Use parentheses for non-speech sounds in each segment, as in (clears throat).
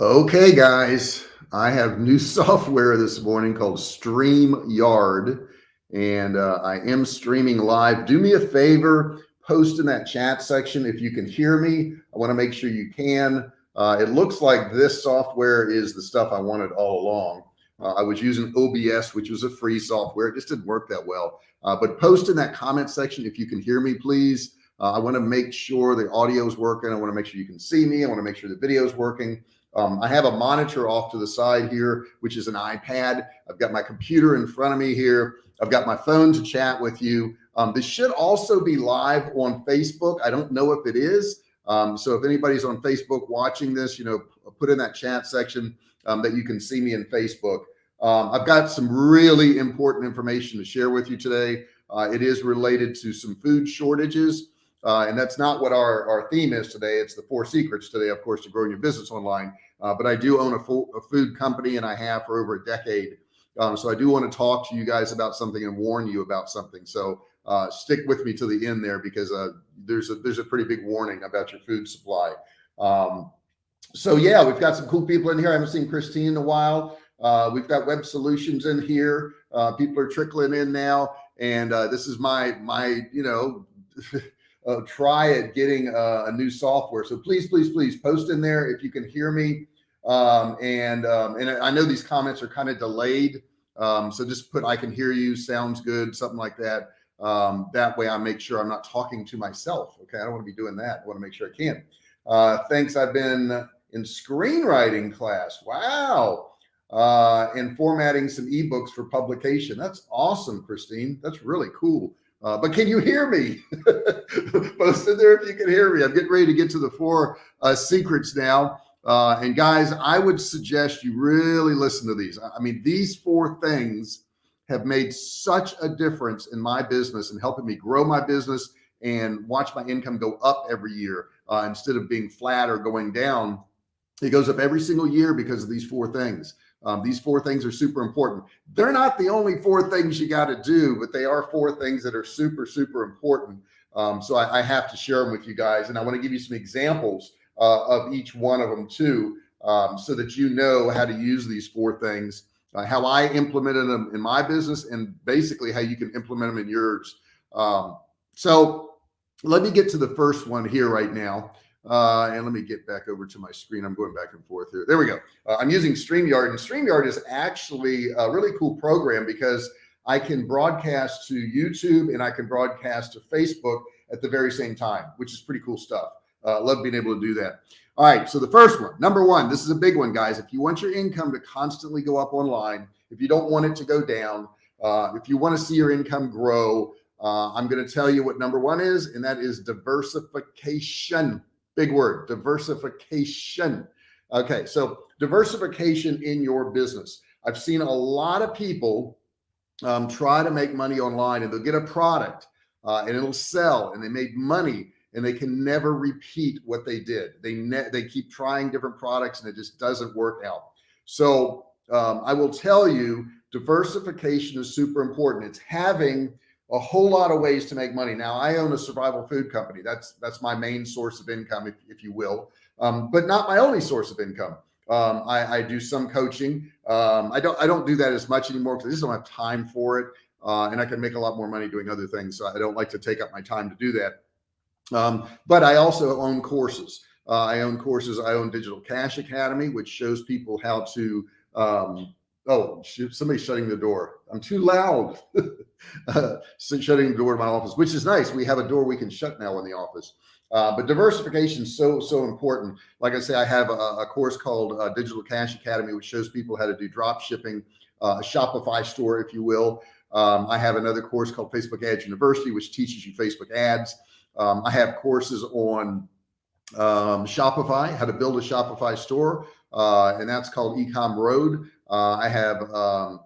Okay, guys, I have new (laughs) software this morning called StreamYard, and uh, I am streaming live. Do me a favor, post in that chat section if you can hear me. I want to make sure you can. Uh, it looks like this software is the stuff I wanted all along. Uh, I was using OBS, which was a free software. It just didn't work that well. Uh, but post in that comment section if you can hear me, please. Uh, I want to make sure the audio is working. I want to make sure you can see me. I want to make sure the video is working. Um, I have a monitor off to the side here, which is an iPad. I've got my computer in front of me here. I've got my phone to chat with you. Um, this should also be live on Facebook. I don't know if it is. Um, so if anybody's on Facebook watching this, you know, put in that chat section um, that you can see me in Facebook. Um, I've got some really important information to share with you today. Uh, it is related to some food shortages. Uh, and that's not what our, our theme is today. It's the four secrets today, of course, to growing your business online. Uh, but I do own a, a, food company and I have for over a decade. Um, so I do want to talk to you guys about something and warn you about something. So uh, stick with me to the end there because uh, there's a there's a pretty big warning about your food supply. Um, so yeah, we've got some cool people in here. I haven't seen Christine in a while. Uh, we've got web solutions in here. Uh, people are trickling in now. And this is my, my, you know, (laughs) uh, try at getting a new software. So please, please, please post in there if you can hear me. Um, and um, and I know these comments are kind of delayed. Um, so just put I can hear you, sounds good, something like that. Um, that way I make sure I'm not talking to myself. Okay. I don't want to be doing that. I want to make sure I can. Uh, thanks. I've been in screenwriting class. Wow. Uh, and formatting some ebooks for publication. That's awesome, Christine. That's really cool. Uh, but can you hear me? (laughs) Post in there if you can hear me. I'm getting ready to get to the four uh, secrets now. Uh, and guys, I would suggest you really listen to these. I mean, these four things have made such a difference in my business and helping me grow my business and watch my income go up every year uh, instead of being flat or going down. It goes up every single year because of these four things. Um, these four things are super important. They're not the only four things you got to do, but they are four things that are super, super important. Um, so I, I, have to share them with you guys. And I want to give you some examples uh, of each one of them too, um, so that you know how to use these four things, uh, how I implemented them in my business and basically how you can implement them in yours. Um, so let me get to the first one here right now. Uh, and let me get back over to my screen. I'm going back and forth here. There we go. Uh, I'm using StreamYard and StreamYard is actually a really cool program because I can broadcast to YouTube and I can broadcast to Facebook at the very same time, which is pretty cool stuff. Uh, love being able to do that. All right. So the first one, number one, this is a big one, guys. If you want your income to constantly go up online, if you don't want it to go down, uh, if you want to see your income grow, uh, I'm going to tell you what number one is, and that is diversification. Big word, diversification. Okay, so diversification in your business. I've seen a lot of people um, try to make money online and they'll get a product uh, and it'll sell and they made money and they can never repeat what they did. They they keep trying different products and it just doesn't work out. So um, I will tell you, diversification is super important. It's having a whole lot of ways to make money. Now I own a survival food company. That's, that's my main source of income, if, if you will, um, but not my only source of income. Um, I, I, do some coaching. Um, I don't, I don't do that as much anymore because I just don't have time for it. Uh, and I can make a lot more money doing other things. So I don't like to take up my time to do that. Um, but I also own courses. Uh, I own courses. I own Digital Cash Academy, which shows people how to, um, oh, shoot, somebody's shutting the door. I'm too loud. (laughs) uh, shutting the door to my office, which is nice. We have a door we can shut now in the office. Uh, but diversification is so, so important. Like I say, I have a, a course called uh, Digital Cash Academy, which shows people how to do drop shipping, uh, a Shopify store, if you will. Um, I have another course called Facebook Ads University, which teaches you Facebook ads. Um, I have courses on um, Shopify, how to build a Shopify store, uh, and that's called Ecom Road. Uh, I have um,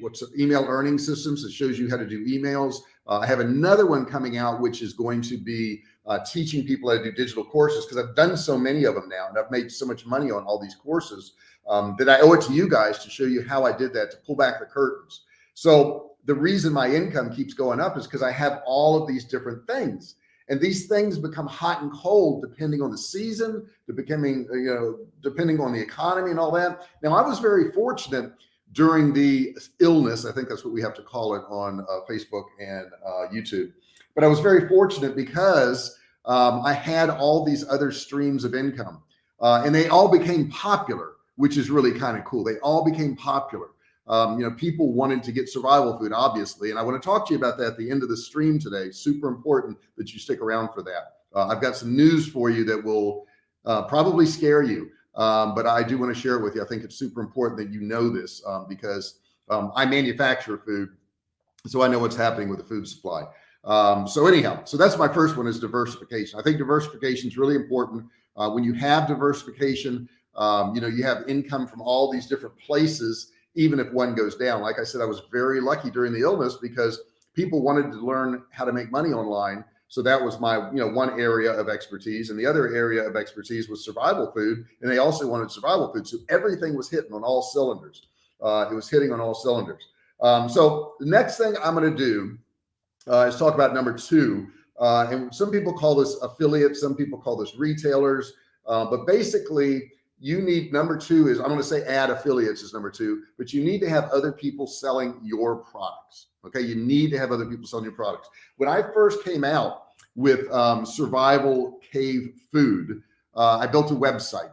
what's email earning systems that shows you how to do emails. Uh, I have another one coming out, which is going to be uh, teaching people how to do digital courses because I've done so many of them now and I've made so much money on all these courses um, that I owe it to you guys to show you how I did that to pull back the curtains. So the reason my income keeps going up is because I have all of these different things. And these things become hot and cold depending on the season, becoming you know, depending on the economy and all that. Now, I was very fortunate during the illness. I think that's what we have to call it on uh, Facebook and uh, YouTube. But I was very fortunate because um, I had all these other streams of income uh, and they all became popular, which is really kind of cool. They all became popular. Um, you know, people wanted to get survival food, obviously. And I want to talk to you about that at the end of the stream today. Super important that you stick around for that. Uh, I've got some news for you that will uh, probably scare you. Um, but I do want to share it with you. I think it's super important that you know this um, because um, I manufacture food. So I know what's happening with the food supply. Um, so anyhow, so that's my first one is diversification. I think diversification is really important. Uh, when you have diversification, um, you know, you have income from all these different places even if one goes down. Like I said, I was very lucky during the illness because people wanted to learn how to make money online. So that was my, you know, one area of expertise. And the other area of expertise was survival food. And they also wanted survival food. So everything was hitting on all cylinders. Uh, it was hitting on all cylinders. Um, so the next thing I'm going to do uh, is talk about number two. Uh, and some people call this affiliates. Some people call this retailers. Uh, but basically, you need number two is I'm going to say add affiliates is number two, but you need to have other people selling your products. Okay. You need to have other people selling your products. When I first came out with um, survival cave food, uh, I built a website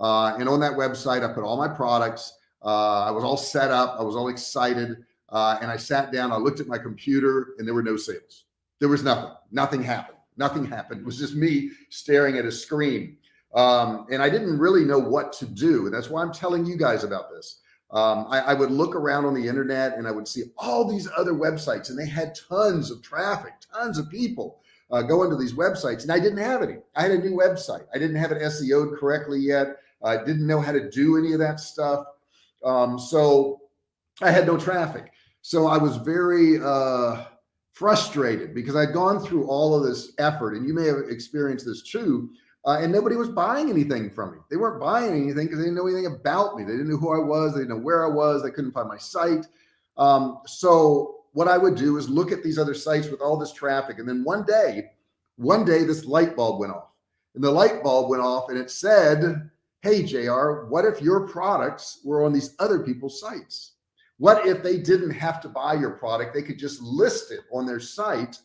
uh, and on that website, I put all my products. Uh, I was all set up. I was all excited. Uh, and I sat down, I looked at my computer and there were no sales. There was nothing, nothing happened. Nothing happened. It was just me staring at a screen. Um, and I didn't really know what to do. And that's why I'm telling you guys about this. Um, I, I, would look around on the internet and I would see all these other websites and they had tons of traffic, tons of people uh, going to these websites and I didn't have any. I had a new website. I didn't have it SEO'd correctly yet. I didn't know how to do any of that stuff. Um, so I had no traffic. So I was very uh, frustrated because I'd gone through all of this effort and you may have experienced this too uh, and nobody was buying anything from me. They weren't buying anything because they didn't know anything about me. They didn't know who I was. They didn't know where I was. They couldn't find my site. Um, so what I would do is look at these other sites with all this traffic. And then one day, one day this light bulb went off and the light bulb went off and it said, Hey, JR, what if your products were on these other people's sites? What if they didn't have to buy your product? They could just list it on their site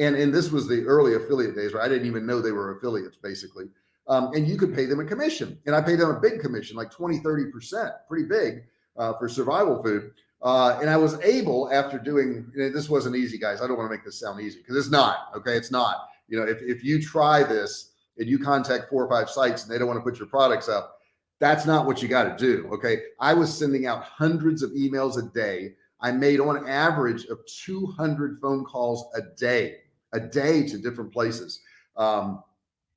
and, and this was the early affiliate days where I didn't even know they were affiliates basically. Um, and you could pay them a commission and I paid them a big commission, like 20, 30%, pretty big uh, for survival food. Uh, and I was able after doing, this wasn't easy guys. I don't want to make this sound easy because it's not, okay. It's not, you know, if, if you try this and you contact four or five sites and they don't want to put your products up, that's not what you got to do. Okay. I was sending out hundreds of emails a day. I made on average of 200 phone calls a day a day to different places. Um,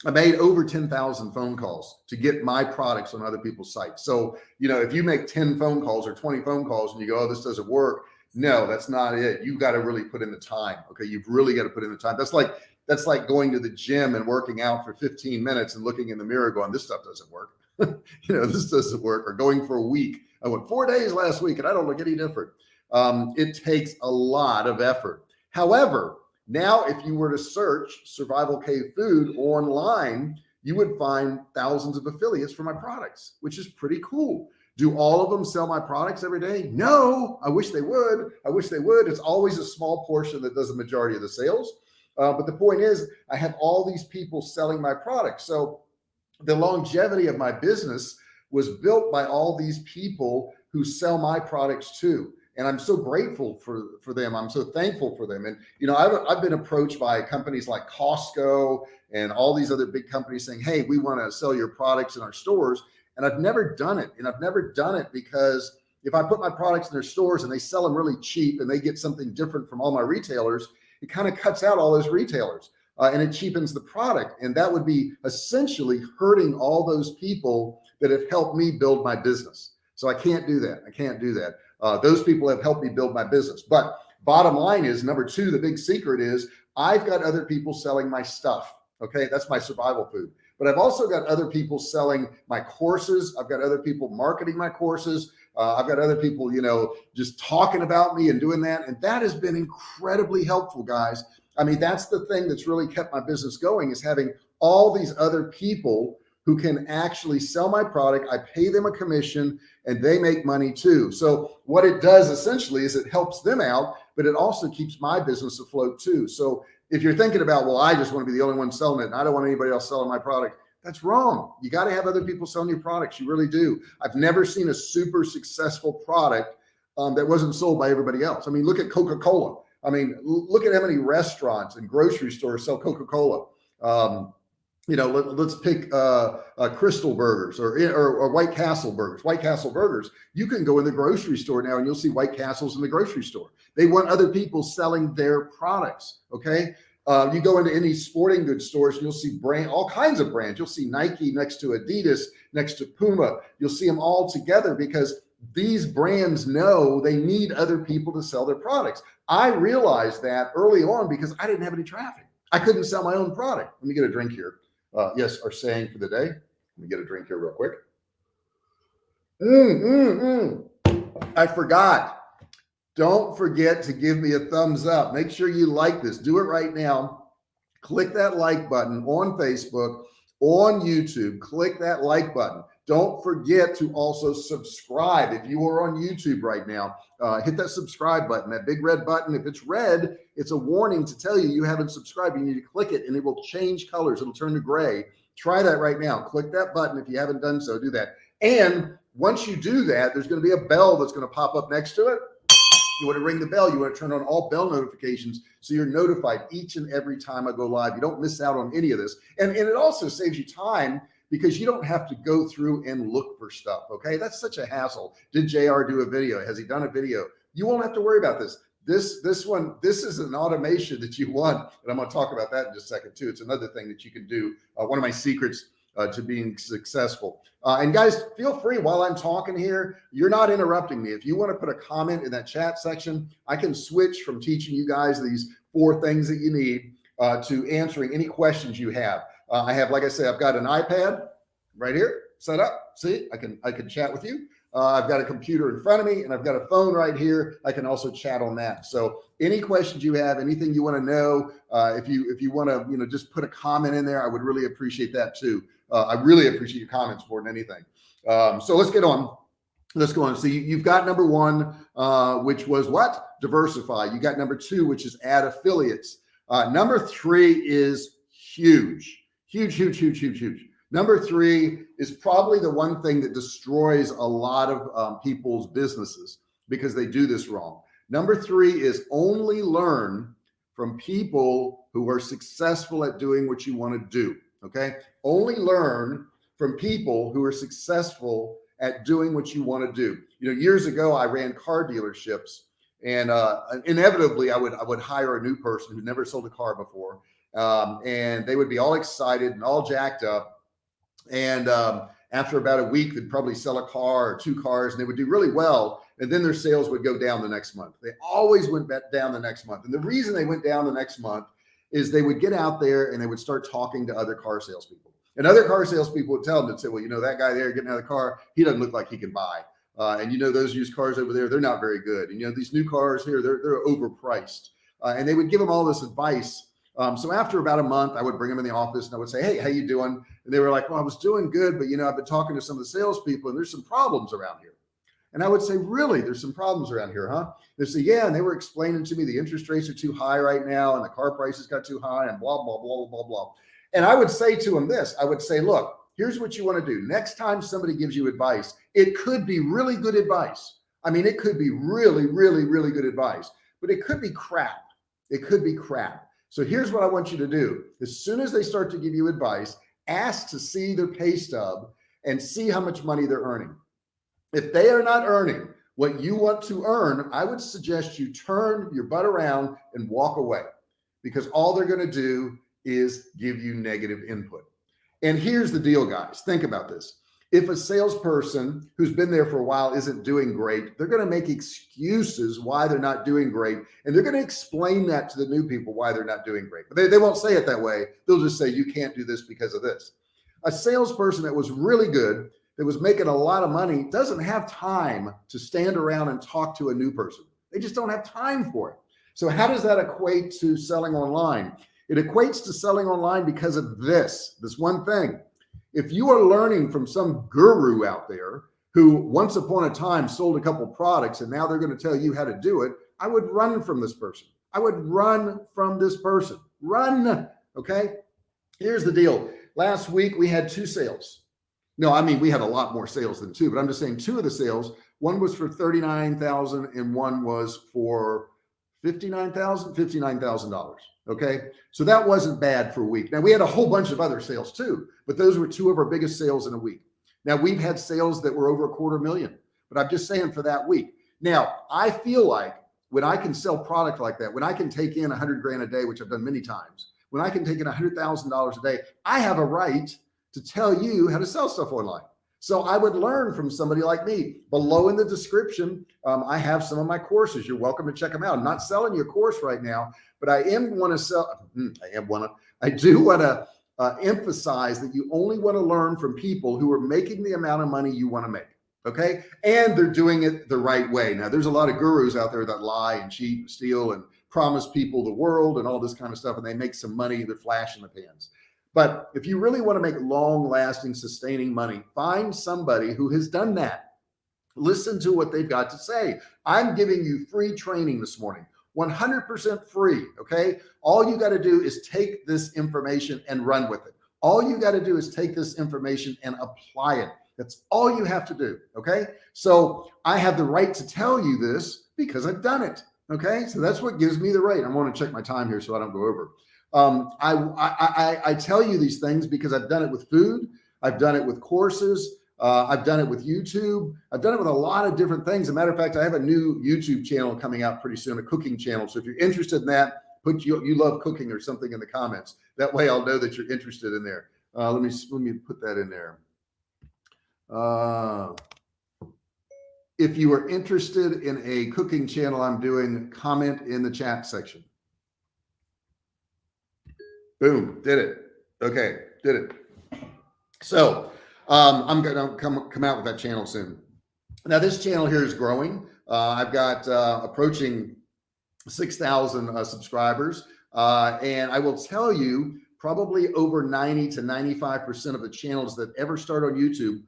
I made over 10,000 phone calls to get my products on other people's sites. So, you know, if you make 10 phone calls or 20 phone calls and you go, oh, this doesn't work. No, that's not it. You've got to really put in the time. Okay. You've really got to put in the time. That's like, that's like going to the gym and working out for 15 minutes and looking in the mirror going, this stuff doesn't work. (laughs) you know, this doesn't work or going for a week. I went four days last week and I don't look any different. Um, it takes a lot of effort. However, now, if you were to search survival cave food online, you would find thousands of affiliates for my products, which is pretty cool. Do all of them sell my products every day? No, I wish they would. I wish they would. It's always a small portion that does the majority of the sales. Uh, but the point is I have all these people selling my products. So the longevity of my business was built by all these people who sell my products too and I'm so grateful for for them. I'm so thankful for them. And you know, I've I've been approached by companies like Costco and all these other big companies saying, "Hey, we want to sell your products in our stores." And I've never done it. And I've never done it because if I put my products in their stores and they sell them really cheap and they get something different from all my retailers, it kind of cuts out all those retailers uh, and it cheapens the product. And that would be essentially hurting all those people that have helped me build my business. So I can't do that. I can't do that. Uh, those people have helped me build my business. But bottom line is number two, the big secret is I've got other people selling my stuff. Okay. That's my survival food. But I've also got other people selling my courses. I've got other people marketing my courses. Uh, I've got other people, you know, just talking about me and doing that. And that has been incredibly helpful, guys. I mean, that's the thing that's really kept my business going is having all these other people who can actually sell my product. I pay them a commission and they make money too. So what it does essentially is it helps them out, but it also keeps my business afloat too. So if you're thinking about, well, I just want to be the only one selling it and I don't want anybody else selling my product, that's wrong. You got to have other people selling your products. You really do. I've never seen a super successful product um, that wasn't sold by everybody else. I mean, look at Coca-Cola. I mean, look at how many restaurants and grocery stores sell Coca-Cola. Um, you know, let, us pick uh, uh, Krystal Burgers or, or, or White Castle Burgers. White Castle Burgers. You can go in the grocery store now and you'll see White Castles in the grocery store. They want other people selling their products. Okay. Uh, you go into any sporting goods stores and you'll see brand, all kinds of brands. You'll see Nike next to Adidas, next to Puma. You'll see them all together because these brands know they need other people to sell their products. I realized that early on because I didn't have any traffic. I couldn't sell my own product. Let me get a drink here. Uh, yes, our saying for the day. Let me get a drink here real quick. Mm, mm, mm. I forgot. Don't forget to give me a thumbs up. Make sure you like this. Do it right now. Click that like button on Facebook, on YouTube. Click that like button. Don't forget to also subscribe. If you are on YouTube right now, uh, hit that subscribe button, that big red button. If it's red, it's a warning to tell you you haven't subscribed. You need to click it and it will change colors. It'll turn to gray. Try that right now. Click that button. If you haven't done so, do that. And once you do that, there's going to be a bell that's going to pop up next to it. You want to ring the bell. You want to turn on all bell notifications so you're notified each and every time I go live. You don't miss out on any of this. And, and it also saves you time because you don't have to go through and look for stuff. Okay. That's such a hassle. Did JR do a video? Has he done a video? You won't have to worry about this. This, this one, this is an automation that you want. And I'm going to talk about that in just a second too. It's another thing that you can do. Uh, one of my secrets uh, to being successful. Uh, and guys, feel free while I'm talking here, you're not interrupting me. If you want to put a comment in that chat section, I can switch from teaching you guys these four things that you need uh, to answering any questions you have. Uh, I have, like I say, I've got an iPad right here set up. See, I can, I can chat with you. Uh, I've got a computer in front of me and I've got a phone right here. I can also chat on that. So any questions you have, anything you want to know, uh, if you, if you want to, you know, just put a comment in there, I would really appreciate that too. Uh, I really appreciate your comments more than anything. Um, so let's get on. Let's go on. So you, have got number one, uh, which was what? Diversify. You got number two, which is add affiliates. Uh, number three is huge Huge, huge, huge, huge, huge. Number three is probably the one thing that destroys a lot of um, people's businesses because they do this wrong. Number three is only learn from people who are successful at doing what you want to do. Okay. Only learn from people who are successful at doing what you want to do. You know, years ago, I ran car dealerships and uh, inevitably I would, I would hire a new person who never sold a car before um, and they would be all excited and all jacked up. And um, after about a week, they'd probably sell a car or two cars and they would do really well. And then their sales would go down the next month. They always went down the next month. And the reason they went down the next month is they would get out there and they would start talking to other car salespeople. And other car salespeople would tell them, and say, well, you know, that guy there getting out of the car, he doesn't look like he can buy. Uh, and you know, those used cars over there, they're not very good. And you know, these new cars here, they're, they're overpriced. Uh, and they would give them all this advice um, so after about a month, I would bring them in the office and I would say, Hey, how you doing? And they were like, well, I was doing good, but you know, I've been talking to some of the salespeople and there's some problems around here. And I would say, really, there's some problems around here, huh? They say, yeah. And they were explaining to me the interest rates are too high right now and the car prices got too high and blah, blah, blah, blah, blah. And I would say to them this, I would say, look, here's what you want to do. Next time somebody gives you advice, it could be really good advice. I mean, it could be really, really, really good advice, but it could be crap. It could be crap. So here's what I want you to do. As soon as they start to give you advice, ask to see their pay stub and see how much money they're earning. If they are not earning what you want to earn, I would suggest you turn your butt around and walk away because all they're going to do is give you negative input. And here's the deal, guys. Think about this if a salesperson who's been there for a while isn't doing great, they're going to make excuses why they're not doing great. And they're going to explain that to the new people why they're not doing great. But they, they won't say it that way. They'll just say, you can't do this because of this. A salesperson that was really good, that was making a lot of money, doesn't have time to stand around and talk to a new person. They just don't have time for it. So how does that equate to selling online? It equates to selling online because of this, this one thing. If you are learning from some guru out there who once upon a time sold a couple products and now they're going to tell you how to do it, I would run from this person. I would run from this person. Run. Okay. Here's the deal. Last week we had two sales. No, I mean, we had a lot more sales than two, but I'm just saying two of the sales, one was for 39,000 and one was for 59,000, $59,000. Okay. So that wasn't bad for a week. Now we had a whole bunch of other sales too, but those were two of our biggest sales in a week. Now we've had sales that were over a quarter million, but I'm just saying for that week. Now I feel like when I can sell product like that, when I can take in a hundred grand a day, which I've done many times, when I can take in a hundred thousand dollars a day, I have a right to tell you how to sell stuff online. So I would learn from somebody like me below in the description. Um, I have some of my courses. You're welcome to check them out. I'm not selling you a course right now, but I am want to sell. Hmm, I am want to, I do want to uh, emphasize that you only want to learn from people who are making the amount of money you want to make. Okay. And they're doing it the right way. Now there's a lot of gurus out there that lie and cheat and steal and promise people the world and all this kind of stuff. And they make some money. They're flash in the pans. But if you really want to make long lasting, sustaining money, find somebody who has done that. Listen to what they've got to say. I'm giving you free training this morning, 100% free. Okay. All you got to do is take this information and run with it. All you got to do is take this information and apply it. That's all you have to do. Okay. So I have the right to tell you this because I've done it. Okay. So that's what gives me the right. I want to check my time here so I don't go over. Um, I, I, I, tell you these things because I've done it with food. I've done it with courses. Uh, I've done it with YouTube. I've done it with a lot of different things. As a matter of fact, I have a new YouTube channel coming out pretty soon, a cooking channel. So if you're interested in that, put you, you love cooking or something in the comments. That way I'll know that you're interested in there. Uh, let me, let me put that in there. Uh, if you are interested in a cooking channel I'm doing, comment in the chat section. Boom, did it. Okay, did it. So um, I'm going to come, come out with that channel soon. Now this channel here is growing. Uh, I've got uh, approaching 6,000 uh, subscribers. Uh, and I will tell you probably over 90 to 95% of the channels that ever start on YouTube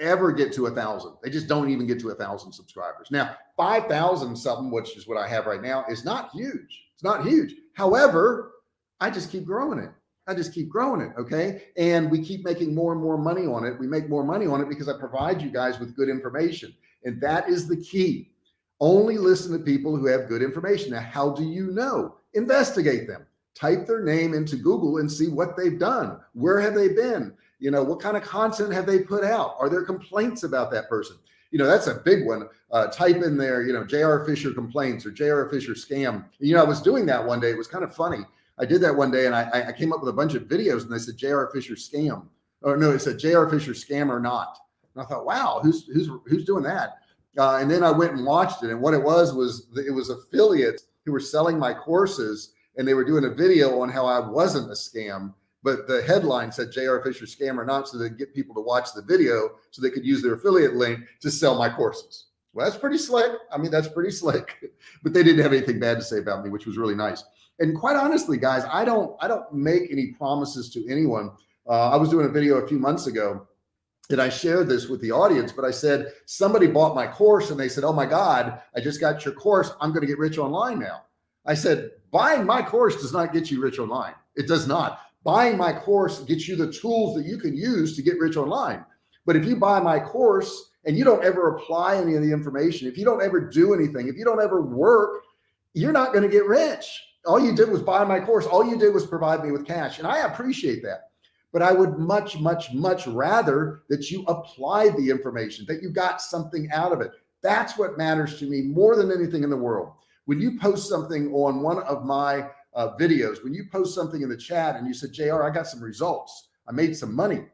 ever get to a thousand. They just don't even get to a thousand subscribers. Now, 5,000 something, which is what I have right now is not huge. It's not huge. However, I just keep growing it. I just keep growing it. Okay. And we keep making more and more money on it. We make more money on it because I provide you guys with good information. And that is the key. Only listen to people who have good information. Now, how do you know? Investigate them. Type their name into Google and see what they've done. Where have they been? You know, what kind of content have they put out? Are there complaints about that person? You know, that's a big one. Uh, type in there, you know, JR Fisher complaints or JR Fisher scam. You know, I was doing that one day. It was kind of funny. I did that one day and I, I came up with a bunch of videos and they said JR Fisher scam. Or no, it said JR Fisher scam or not. And I thought, wow, who's who's who's doing that? Uh, and then I went and watched it. And what it was was it was affiliates who were selling my courses and they were doing a video on how I wasn't a scam. But the headline said JR Fisher scam or not, so they get people to watch the video so they could use their affiliate link to sell my courses. Well, that's pretty slick. I mean, that's pretty slick, (laughs) but they didn't have anything bad to say about me, which was really nice and quite honestly, guys, I don't, I don't make any promises to anyone. Uh, I was doing a video a few months ago and I shared this with the audience, but I said, somebody bought my course and they said, Oh my God, I just got your course. I'm going to get rich online now. I said, buying my course does not get you rich online. It does not. Buying my course gets you the tools that you can use to get rich online. But if you buy my course and you don't ever apply any of the information, if you don't ever do anything, if you don't ever work, you're not going to get rich all you did was buy my course. All you did was provide me with cash. And I appreciate that. But I would much, much, much rather that you applied the information, that you got something out of it. That's what matters to me more than anything in the world. When you post something on one of my uh, videos, when you post something in the chat and you said, JR, I got some results. I made some money.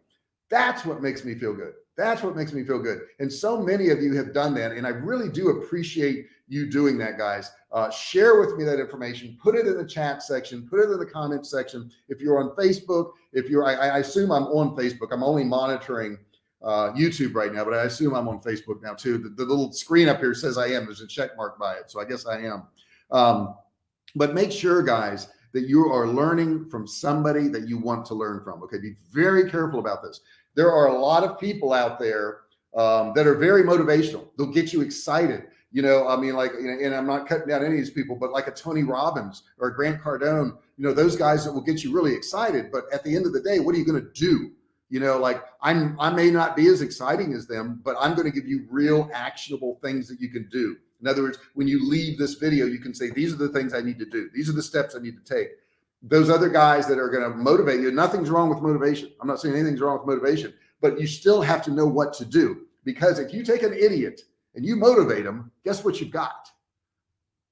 That's what makes me feel good. That's what makes me feel good. And so many of you have done that. And I really do appreciate you doing that, guys. Uh, share with me that information, put it in the chat section, put it in the comment section. If you're on Facebook, if you're, I, I assume I'm on Facebook, I'm only monitoring uh, YouTube right now, but I assume I'm on Facebook now too. The, the, little screen up here says I am, there's a check mark by it. So I guess I am. Um, but make sure guys that you are learning from somebody that you want to learn from. Okay. Be very careful about this. There are a lot of people out there um, that are very motivational. They'll get you excited. You know, I mean, like, and I'm not cutting down any of these people, but like a Tony Robbins or a Grant Cardone, you know, those guys that will get you really excited. But at the end of the day, what are you going to do? You know, like I'm, I may not be as exciting as them, but I'm going to give you real actionable things that you can do. In other words, when you leave this video, you can say, these are the things I need to do. These are the steps I need to take. Those other guys that are going to motivate you, nothing's wrong with motivation. I'm not saying anything's wrong with motivation, but you still have to know what to do. Because if you take an idiot and you motivate them, guess what you've got?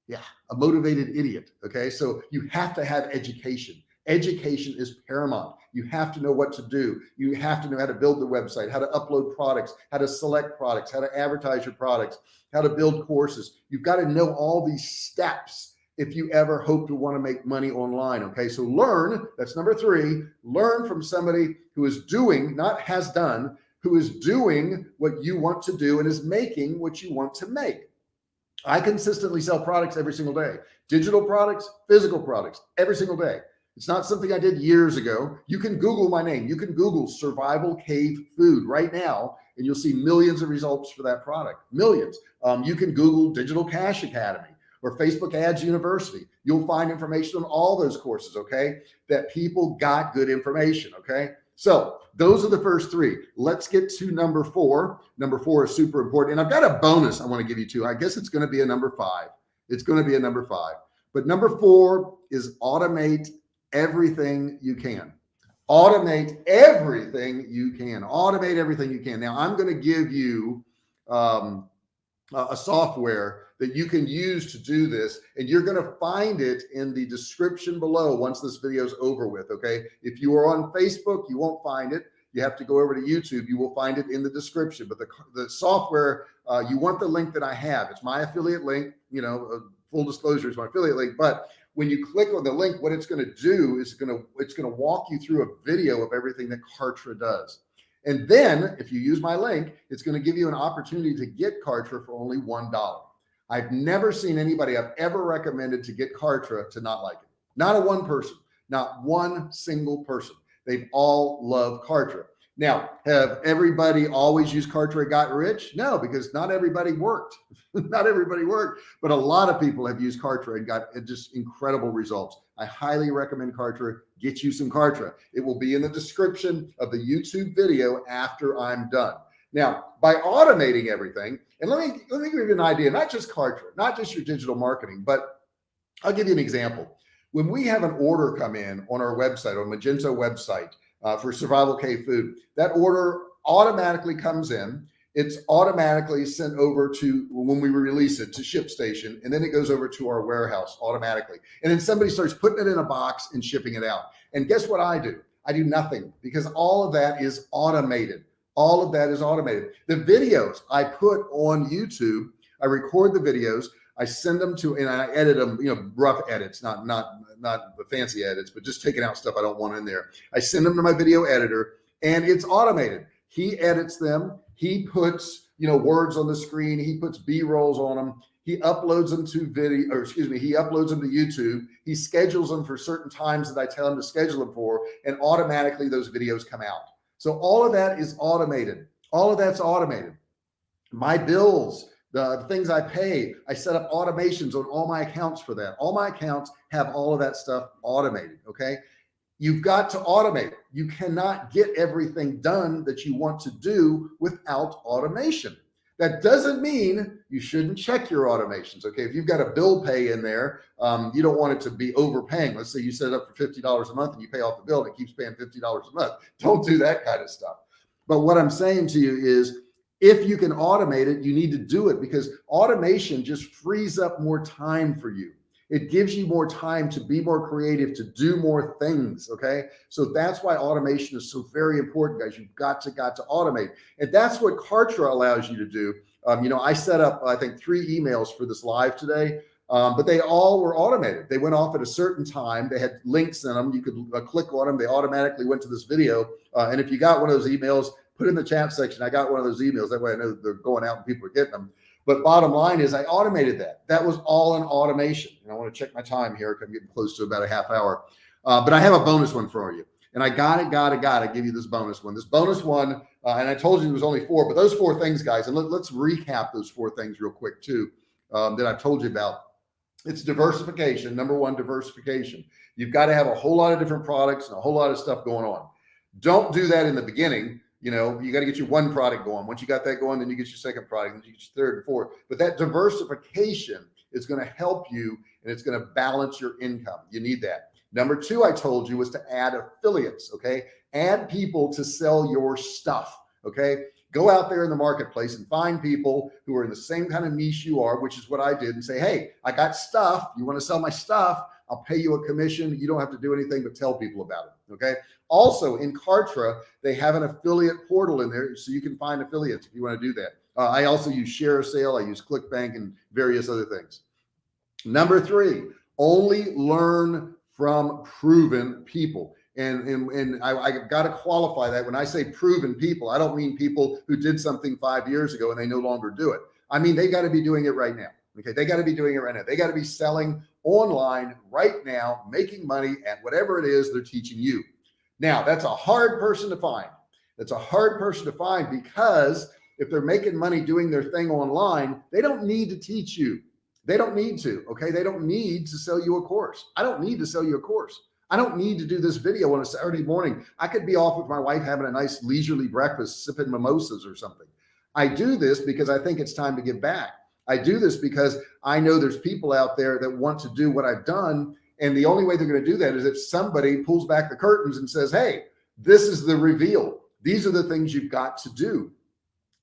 Yeah, a motivated idiot. Okay. So you have to have education. Education is paramount. You have to know what to do. You have to know how to build the website, how to upload products, how to select products, how to advertise your products, how to build courses. You've got to know all these steps if you ever hope to want to make money online. Okay. So learn, that's number three, learn from somebody who is doing, not has done, who is doing what you want to do and is making what you want to make. I consistently sell products every single day, digital products, physical products, every single day. It's not something I did years ago. You can Google my name. You can Google survival cave food right now, and you'll see millions of results for that product, millions. Um, you can Google digital cash academy or Facebook ads university. You'll find information on all those courses. Okay. That people got good information. Okay. So those are the first three. Let's get to number four. Number four is super important. And I've got a bonus I want to give you too. I guess it's going to be a number five. It's going to be a number five, but number four is automate everything you can automate everything you can automate everything you can now i'm going to give you um, a software that you can use to do this and you're going to find it in the description below once this video is over with okay? If you are on facebook you won't find it. You have to go over to youtube. You will find it in the description. But the, the software uh, you want the link that i have. It's my affiliate link you know uh, full disclosure is my affiliate link. But when you click on the link, what it's going to do is going to, it's going to walk you through a video of everything that Kartra does. And then if you use my link, it's going to give you an opportunity to get Kartra for only $1. I've never seen anybody I've ever recommended to get Kartra to not like it. Not a one person, not one single person. They've all loved Kartra. Now, have everybody always used Kartra got rich? No, because not everybody worked. (laughs) not everybody worked, but a lot of people have used Kartra and got uh, just incredible results. I highly recommend Kartra. Get you some Kartra. It will be in the description of the YouTube video after I'm done. Now, by automating everything, and let me let me give you an idea, not just Kartra, not just your digital marketing, but I'll give you an example. When we have an order come in on our website, on Magento website, uh, for survival cave food. That order automatically comes in. It's automatically sent over to when we release it to ShipStation, and then it goes over to our warehouse automatically. And then somebody starts putting it in a box and shipping it out. And guess what I do? I do nothing because all of that is automated. All of that is automated. The videos I put on YouTube, I record the videos, I send them to, and I edit them, you know, rough edits, not, not, not the fancy edits, but just taking out stuff I don't want in there. I send them to my video editor and it's automated. He edits them. He puts, you know, words on the screen. He puts B rolls on them. He uploads them to video, or excuse me, he uploads them to YouTube. He schedules them for certain times that I tell him to schedule them for, and automatically those videos come out. So all of that is automated. All of that's automated. My bills, the things I pay, I set up automations on all my accounts for that. All my accounts have all of that stuff automated. Okay. You've got to automate. You cannot get everything done that you want to do without automation. That doesn't mean you shouldn't check your automations. Okay. If you've got a bill pay in there, um, you don't want it to be overpaying. Let's say you set it up for $50 a month and you pay off the bill and it keeps paying $50 a month. Don't do that kind of stuff. But what I'm saying to you is if you can automate it, you need to do it because automation just frees up more time for you. It gives you more time to be more creative, to do more things. Okay. So that's why automation is so very important, guys. You've got to, got to automate. And that's what Kartra allows you to do. Um, you know, I set up, I think three emails for this live today. Um, but they all were automated. They went off at a certain time. They had links in them. You could uh, click on them. They automatically went to this video. Uh, and if you got one of those emails, put in the chat section. I got one of those emails. That way I know they're going out and people are getting them. But bottom line is I automated that. That was all in automation. And I want to check my time here. I'm getting close to about a half hour. Uh, but I have a bonus one for you. And I got it, got it, got to give you this bonus one. This bonus one, uh, and I told you it was only four, but those four things, guys, and let, us recap those four things real quick too, um, that I've told you about. It's diversification. Number one, diversification. You've got to have a whole lot of different products and a whole lot of stuff going on. Don't do that in the beginning. You know, you got to get your one product going. Once you got that going, then you get your second product, then you get your third and fourth. But that diversification is going to help you and it's going to balance your income. You need that. Number two, I told you was to add affiliates. Okay. Add people to sell your stuff. Okay. Go out there in the marketplace and find people who are in the same kind of niche you are, which is what I did and say, Hey, I got stuff. You want to sell my stuff? I'll pay you a commission. You don't have to do anything but tell people about it. Okay. Also in Kartra, they have an affiliate portal in there. So you can find affiliates if you want to do that. Uh, I also use share sale. I use ClickBank and various other things. Number three, only learn from proven people. And, and, and I, I got to qualify that when I say proven people, I don't mean people who did something five years ago and they no longer do it. I mean, they got to be doing it right now. Okay. They got to be doing it right now. They got to be selling online right now, making money at whatever it is they're teaching you. Now that's a hard person to find. That's a hard person to find because if they're making money doing their thing online, they don't need to teach you. They don't need to, okay? They don't need to sell you a course. I don't need to sell you a course. I don't need to do this video on a Saturday morning. I could be off with my wife having a nice leisurely breakfast, sipping mimosas or something. I do this because I think it's time to give back. I do this because I know there's people out there that want to do what I've done. And the only way they're going to do that is if somebody pulls back the curtains and says, Hey, this is the reveal. These are the things you've got to do.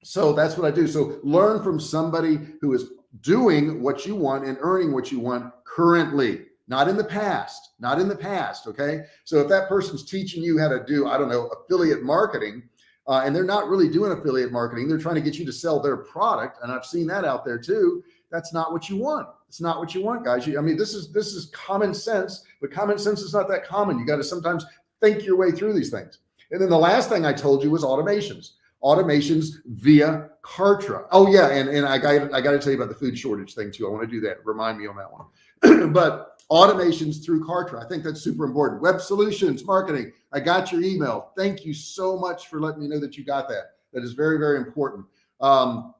So that's what I do. So learn from somebody who is doing what you want and earning what you want currently, not in the past, not in the past. Okay. So if that person's teaching you how to do, I don't know, affiliate marketing, uh, and they're not really doing affiliate marketing, they're trying to get you to sell their product. And I've seen that out there too. That's not what you want. It's not what you want, guys. You, I mean, this is, this is common sense, but common sense is not that common. You got to sometimes think your way through these things. And then the last thing I told you was automations automations via Kartra. Oh yeah. And, and I got, I got to tell you about the food shortage thing too. I want to do that. Remind me on that one, (clears throat) but automations through Kartra. I think that's super important. Web solutions, marketing. I got your email. Thank you so much for letting me know that you got that. That is very, very important. Um,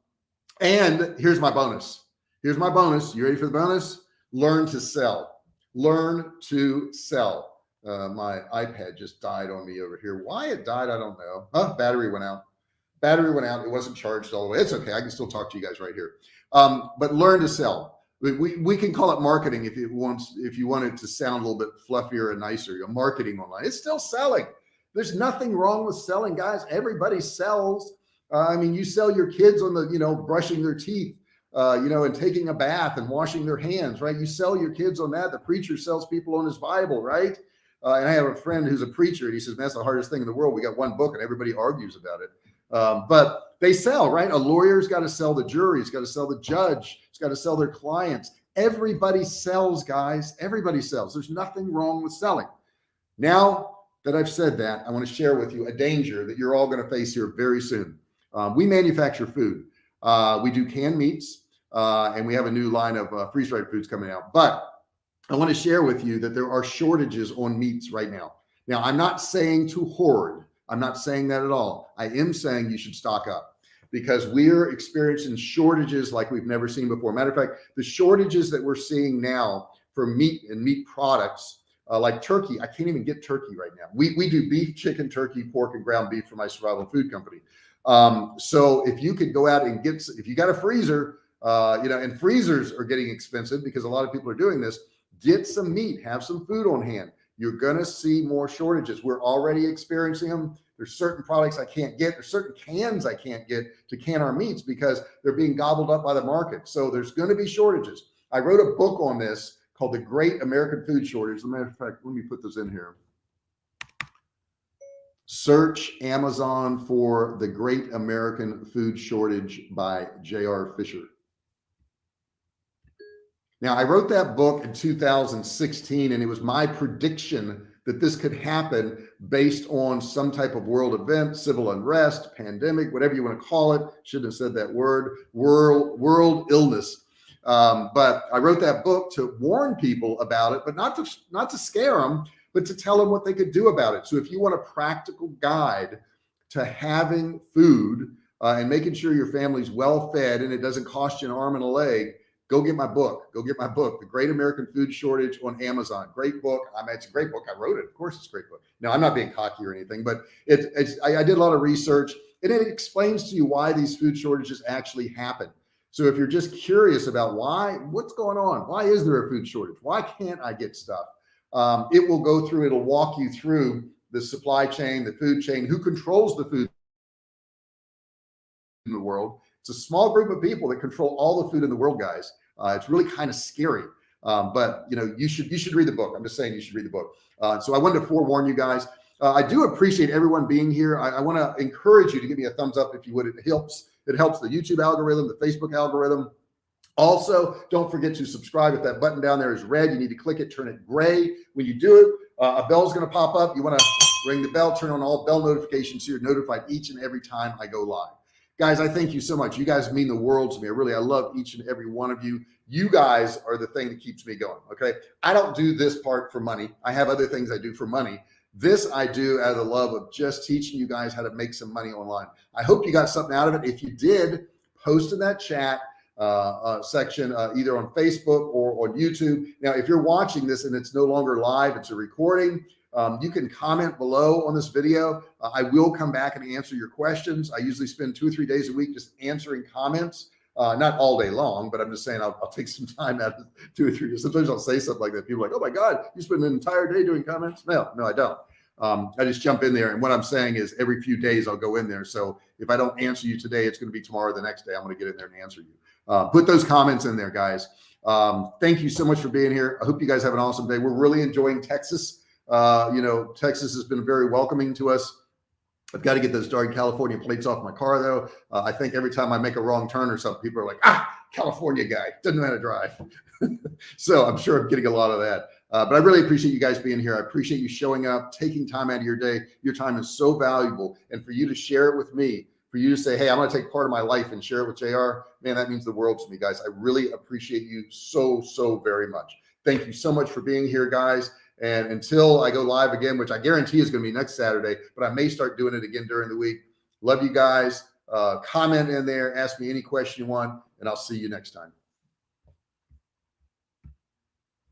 and here's my bonus. Here's my bonus. You ready for the bonus? Learn to sell. Learn to sell. Uh, my iPad just died on me over here. Why it died, I don't know. Huh? Battery went out battery went out. It wasn't charged all the way. It's okay. I can still talk to you guys right here. Um, but learn to sell. We, we can call it marketing if it wants, if you want it to sound a little bit fluffier and nicer, you know, marketing online. It's still selling. There's nothing wrong with selling, guys. Everybody sells. Uh, I mean, you sell your kids on the, you know, brushing their teeth, uh, you know, and taking a bath and washing their hands, right? You sell your kids on that. The preacher sells people on his Bible, right? Uh, and I have a friend who's a preacher and he says, that's the hardest thing in the world. We got one book and everybody argues about it. Um, but they sell, right? A lawyer's got to sell the jury. He's got to sell the judge. He's got to sell their clients. Everybody sells, guys. Everybody sells. There's nothing wrong with selling. Now that I've said that, I want to share with you a danger that you're all going to face here very soon. Um, we manufacture food. Uh, we do canned meats, uh, and we have a new line of uh, freeze-dried foods coming out. But I want to share with you that there are shortages on meats right now. Now, I'm not saying to hoard. I'm not saying that at all. I am saying you should stock up because we're experiencing shortages like we've never seen before. Matter of fact, the shortages that we're seeing now for meat and meat products uh, like turkey, I can't even get turkey right now. We, we do beef, chicken, turkey, pork, and ground beef for my survival food company. Um, so if you could go out and get, if you got a freezer, uh, you know, and freezers are getting expensive because a lot of people are doing this, get some meat, have some food on hand you're going to see more shortages. We're already experiencing them. There's certain products I can't get. There's certain cans I can't get to can our meats because they're being gobbled up by the market. So there's going to be shortages. I wrote a book on this called The Great American Food Shortage. As a matter of fact, let me put this in here. Search Amazon for The Great American Food Shortage by J.R. Fisher. Now I wrote that book in 2016 and it was my prediction that this could happen based on some type of world event, civil unrest, pandemic, whatever you want to call it. Shouldn't have said that word, world, world illness. Um, but I wrote that book to warn people about it, but not to, not to scare them, but to tell them what they could do about it. So if you want a practical guide to having food uh, and making sure your family's well fed and it doesn't cost you an arm and a leg, go get my book. Go get my book, The Great American Food Shortage on Amazon. Great book. I mean, it's a great book. I wrote it. Of course, it's a great book. No, I'm not being cocky or anything, but it, it's, I, I did a lot of research and it explains to you why these food shortages actually happen. So if you're just curious about why, what's going on? Why is there a food shortage? Why can't I get stuff? Um, it will go through, it'll walk you through the supply chain, the food chain, who controls the food in the world. It's a small group of people that control all the food in the world, guys. Uh, it's really kind of scary. Um, but you know, you should, you should read the book. I'm just saying you should read the book. Uh, so I wanted to forewarn you guys. Uh, I do appreciate everyone being here. I, I want to encourage you to give me a thumbs up if you would. It helps. It helps the YouTube algorithm, the Facebook algorithm. Also, don't forget to subscribe. If that button down there is red, you need to click it, turn it gray. When you do it, uh, a bell is going to pop up. You want to ring the bell, turn on all bell notifications so you're notified each and every time I go live. Guys, I thank you so much. You guys mean the world to me. I really, I love each and every one of you. You guys are the thing that keeps me going. Okay. I don't do this part for money. I have other things I do for money. This I do out of the love of just teaching you guys how to make some money online. I hope you got something out of it. If you did, post in that chat uh, uh, section, uh, either on Facebook or on YouTube. Now, if you're watching this and it's no longer live, it's a recording, um, you can comment below on this video. Uh, I will come back and answer your questions. I usually spend two or three days a week just answering comments. Uh, not all day long, but I'm just saying I'll, I'll, take some (laughs) time out of two or three. Sometimes I'll say something like that. People are like, oh my God, you spend an entire day doing comments. No, no, I don't. Um, I just jump in there. And what I'm saying is every few days I'll go in there. So if I don't answer you today, it's going to be tomorrow, the next day, I'm going to get in there and answer you. Uh, put those comments in there, guys. Um, thank you so much for being here. I hope you guys have an awesome day. We're really enjoying Texas. Uh, you know, Texas has been very welcoming to us. I've got to get those darn California plates off my car though. Uh, I think every time I make a wrong turn or something, people are like, ah, California guy doesn't know how to drive. (laughs) so I'm sure I'm getting a lot of that. Uh, but I really appreciate you guys being here. I appreciate you showing up, taking time out of your day. Your time is so valuable. And for you to share it with me, for you to say, Hey, I'm going to take part of my life and share it with JR, man, that means the world to me, guys. I really appreciate you so, so very much. Thank you so much for being here, guys. And until I go live again, which I guarantee is going to be next Saturday, but I may start doing it again during the week. Love you guys. Uh, comment in there, ask me any question you want, and I'll see you next time.